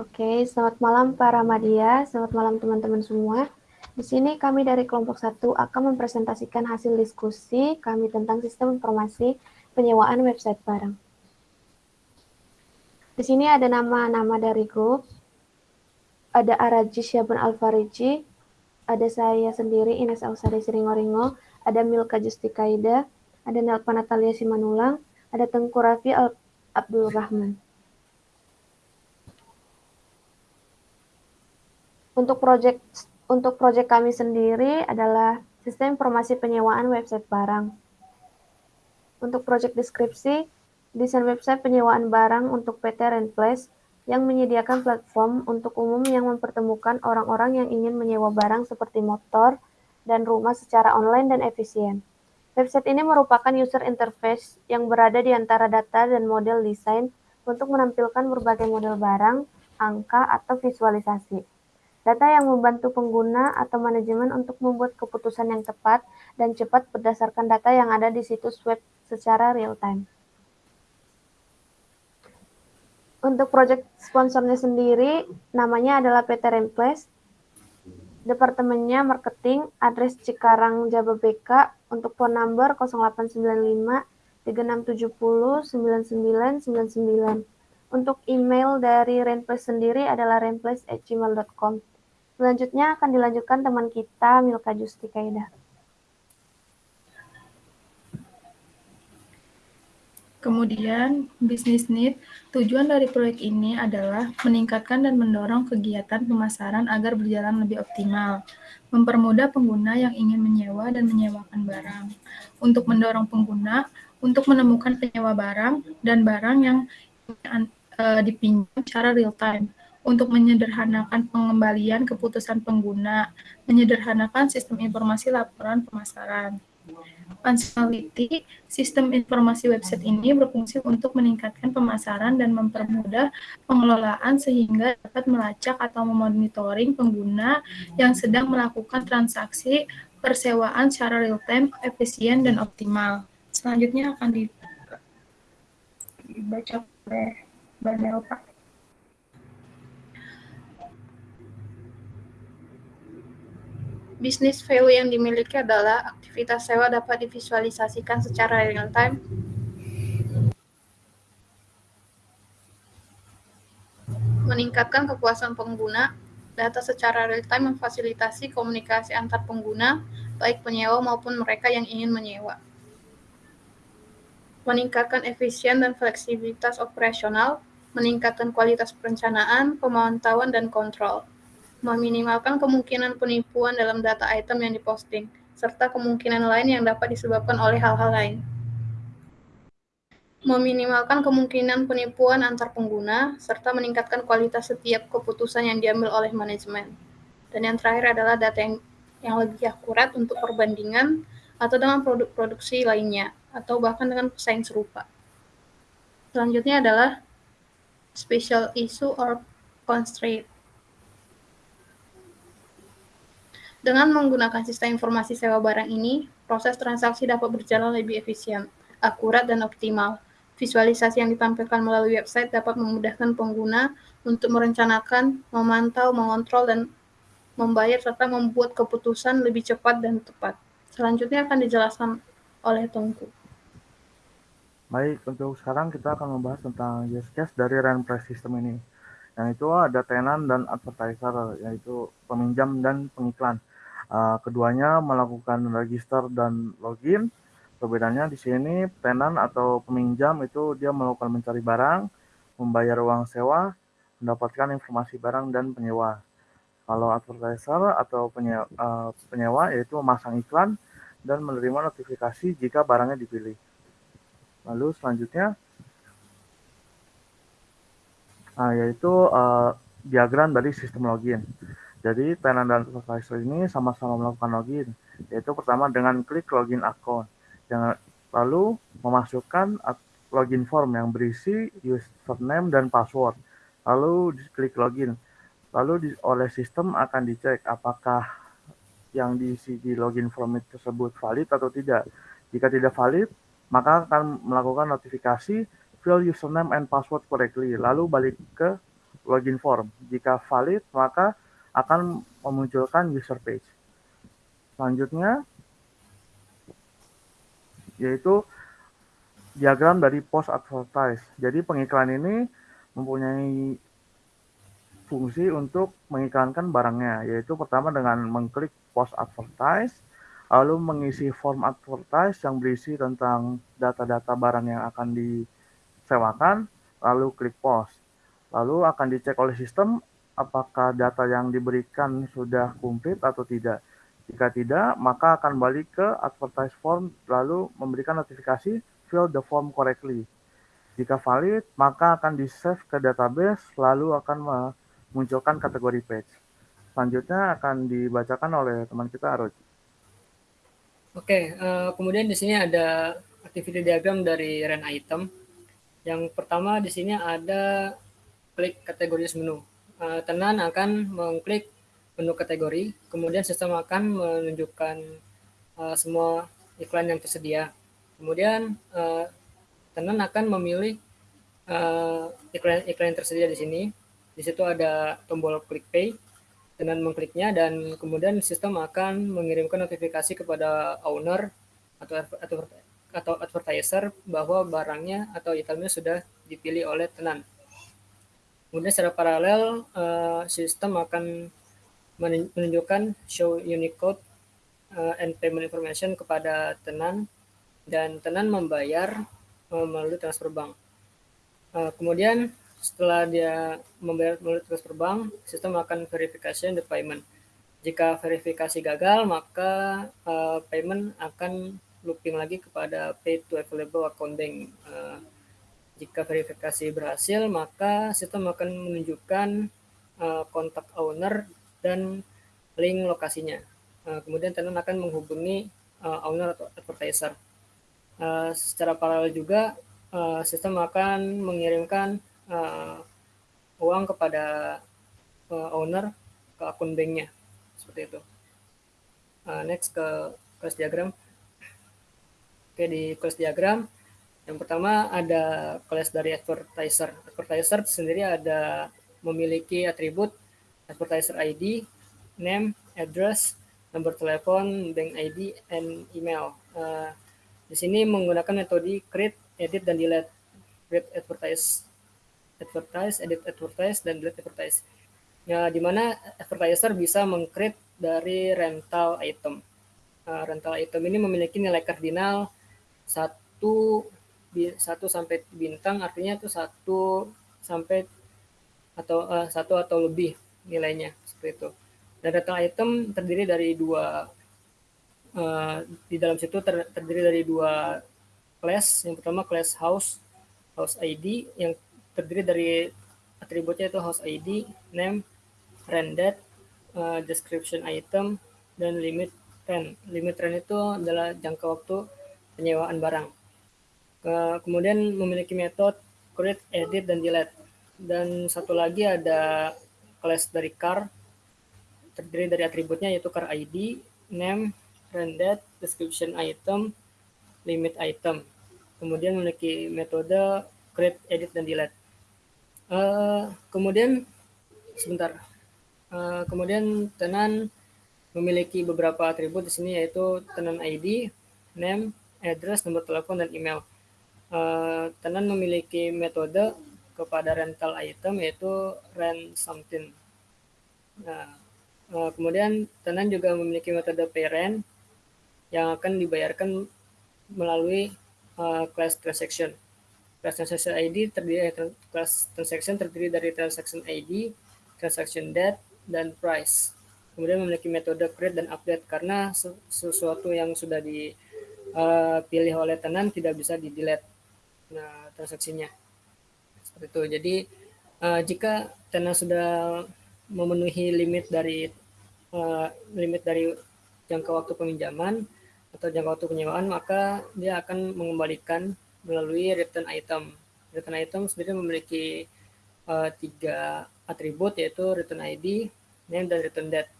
Oke, selamat malam para media, selamat malam teman-teman semua. Di sini kami dari kelompok 1 akan mempresentasikan hasil diskusi kami tentang sistem informasi penyewaan website barang. Di sini ada nama-nama dari grup, ada Araji Syabun Alfariji, ada saya sendiri Ines Ausari Siringoringo, ada Milka Justikaida, ada Nelpa Natalia Simanulang, ada Tengku Rafi Al Abdul Rahman. Untuk proyek untuk proyek kami sendiri adalah sistem informasi penyewaan website barang. Untuk proyek deskripsi, desain website penyewaan barang untuk PT Rentplace yang menyediakan platform untuk umum yang mempertemukan orang-orang yang ingin menyewa barang seperti motor dan rumah secara online dan efisien. Website ini merupakan user interface yang berada di antara data dan model desain untuk menampilkan berbagai model barang, angka, atau visualisasi. Data yang membantu pengguna atau manajemen untuk membuat keputusan yang tepat dan cepat berdasarkan data yang ada di situs web secara real-time. Untuk proyek sponsornya sendiri, namanya adalah PT Remples. Departemennya marketing, address Cikarang Jababeka, untuk phone number 0895 3670 9999. Untuk email dari Remples sendiri adalah remples@gmail.com. Selanjutnya akan dilanjutkan teman kita Milka Justikaida. Kemudian, bisnis need. Tujuan dari proyek ini adalah meningkatkan dan mendorong kegiatan pemasaran agar berjalan lebih optimal, mempermudah pengguna yang ingin menyewa dan menyewakan barang, untuk mendorong pengguna untuk menemukan penyewa barang dan barang yang uh, dipinjam secara real time, untuk menyederhanakan pengembalian keputusan pengguna, menyederhanakan sistem informasi laporan pemasaran. Functionality, sistem informasi website ini berfungsi untuk meningkatkan pemasaran dan mempermudah pengelolaan sehingga dapat melacak atau memonitoring pengguna yang sedang melakukan transaksi persewaan secara real-time, efisien, dan optimal. Selanjutnya akan dibaca oleh Mbak Nelpa. Bisnis value yang dimiliki adalah aktivitas sewa dapat divisualisasikan secara real-time meningkatkan kepuasan pengguna, data secara real-time memfasilitasi komunikasi antar pengguna, baik penyewa maupun mereka yang ingin menyewa. Meningkatkan efisien dan fleksibilitas operasional, meningkatkan kualitas perencanaan, pemantauan, dan kontrol meminimalkan kemungkinan penipuan dalam data item yang diposting, serta kemungkinan lain yang dapat disebabkan oleh hal-hal lain. Meminimalkan kemungkinan penipuan antar pengguna, serta meningkatkan kualitas setiap keputusan yang diambil oleh manajemen. Dan yang terakhir adalah data yang, yang lebih akurat untuk perbandingan atau dengan produk produksi lainnya, atau bahkan dengan pesaing serupa. Selanjutnya adalah special issue or constraint. Dengan menggunakan sistem informasi sewa barang ini, proses transaksi dapat berjalan lebih efisien, akurat, dan optimal. Visualisasi yang ditampilkan melalui website dapat memudahkan pengguna untuk merencanakan, memantau, mengontrol, dan membayar serta membuat keputusan lebih cepat dan tepat. Selanjutnya akan dijelaskan oleh Tungku. Baik, untuk sekarang kita akan membahas tentang use case dari rent system ini. Yang itu ada tenant dan advertiser, yaitu peminjam dan pengiklan. Uh, keduanya melakukan register dan login. Perbedaannya di sini tenan atau peminjam itu dia melakukan mencari barang, membayar uang sewa, mendapatkan informasi barang dan penyewa. Kalau advertiser atau penyewa, uh, penyewa yaitu memasang iklan dan menerima notifikasi jika barangnya dipilih. Lalu selanjutnya uh, yaitu uh, diagram dari sistem login. Jadi tenant dan supervisor ini sama-sama melakukan login, yaitu pertama dengan klik login akun, lalu memasukkan login form yang berisi username dan password, lalu klik login, lalu di, oleh sistem akan dicek apakah yang diisi di login form tersebut valid atau tidak. Jika tidak valid, maka akan melakukan notifikasi fill username and password correctly, lalu balik ke login form. Jika valid, maka akan memunculkan user page. Selanjutnya, yaitu diagram dari post advertise. Jadi pengiklan ini mempunyai fungsi untuk mengiklankan barangnya, yaitu pertama dengan mengklik post advertise, lalu mengisi form advertise yang berisi tentang data-data barang yang akan disewakan, lalu klik post. Lalu akan dicek oleh sistem apakah data yang diberikan sudah komplit atau tidak. Jika tidak, maka akan balik ke advertise form lalu memberikan notifikasi fill the form correctly. Jika valid, maka akan di-save ke database lalu akan munculkan kategori page. Selanjutnya akan dibacakan oleh teman kita Aroji. Oke, uh, kemudian di sini ada activity diagram dari run item. Yang pertama di sini ada klik kategori menu. Uh, tenan akan mengklik menu kategori, kemudian sistem akan menunjukkan uh, semua iklan yang tersedia. Kemudian uh, tenan akan memilih iklan iklan yang tersedia di sini di situ ada tombol klik pay dengan mengkliknya dan kemudian sistem akan mengirimkan notifikasi kepada owner atau atau atau advertiser bahwa barangnya atau itemnya sudah dipilih oleh tenan. Kemudian secara paralel uh, sistem akan menunjukkan show Unicode uh, and payment information kepada tenan dan tenan membayar uh, melalui transfer bank. Uh, kemudian setelah dia membayar melalui transfer bank, sistem akan verifikasi the payment. Jika verifikasi gagal, maka uh, payment akan looping lagi kepada pay to available account bank. Uh, jika verifikasi berhasil, maka sistem akan menunjukkan uh, kontak owner dan link lokasinya. Uh, kemudian tenant akan menghubungi uh, owner atau advertiser. Uh, secara paralel juga, uh, sistem akan mengirimkan uh, uang kepada uh, owner ke akun banknya seperti itu. Uh, next ke kelas diagram. Oke di kelas diagram yang pertama ada kelas dari advertiser. Advertiser sendiri ada memiliki atribut advertiser ID, name, address, nomor telepon, bank ID, and email. Uh, di sini menggunakan metode create, edit, dan delete. Create advertise advertise, edit advertise, dan delete advertise. Ya, di mana advertiser bisa mengcreate dari rental item. Uh, rental item ini memiliki nilai kardinal satu satu sampai bintang artinya itu satu sampai atau uh, satu atau lebih nilainya seperti itu. Dan rental item terdiri dari dua uh, di dalam situ ter, terdiri dari dua class. Yang pertama class house house ID yang terdiri dari atributnya itu host ID, name, rendered, uh, description item, dan limit rent. Limit rent itu adalah jangka waktu penyewaan barang. Kemudian memiliki metode create, edit, dan delete. Dan satu lagi ada class dari car, terdiri dari atributnya yaitu car ID, name, rendered, description item, limit item. Kemudian memiliki metode create, edit, dan delete. Uh, kemudian sebentar. Uh, kemudian tenan memiliki beberapa atribut di sini yaitu tenan ID, name, address, nomor telepon dan email. Uh, tenan memiliki metode kepada rental item yaitu rent something. Nah, uh, kemudian tenan juga memiliki metode pay rent yang akan dibayarkan melalui uh, class transaction. Class transaction ID terdiri dari class transaction terdiri dari transaction ID, transaction date, dan price. Kemudian memiliki metode create dan update karena sesuatu yang sudah dipilih oleh tenan tidak bisa di delete nah, transaksinya. Seperti itu. Jadi uh, jika tenan sudah memenuhi limit dari uh, limit dari jangka waktu peminjaman atau jangka waktu penyewaan, maka dia akan mengembalikan melalui return item. Return item sendiri memiliki uh, tiga atribut yaitu return ID, name, dan return date.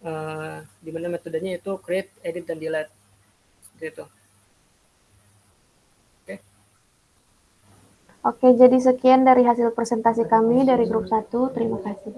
Uh, di mana metodenya itu create, edit, dan delete. Seperti itu. Oke. Okay. Oke, jadi sekian dari hasil presentasi kami dari grup 1. Terima kasih.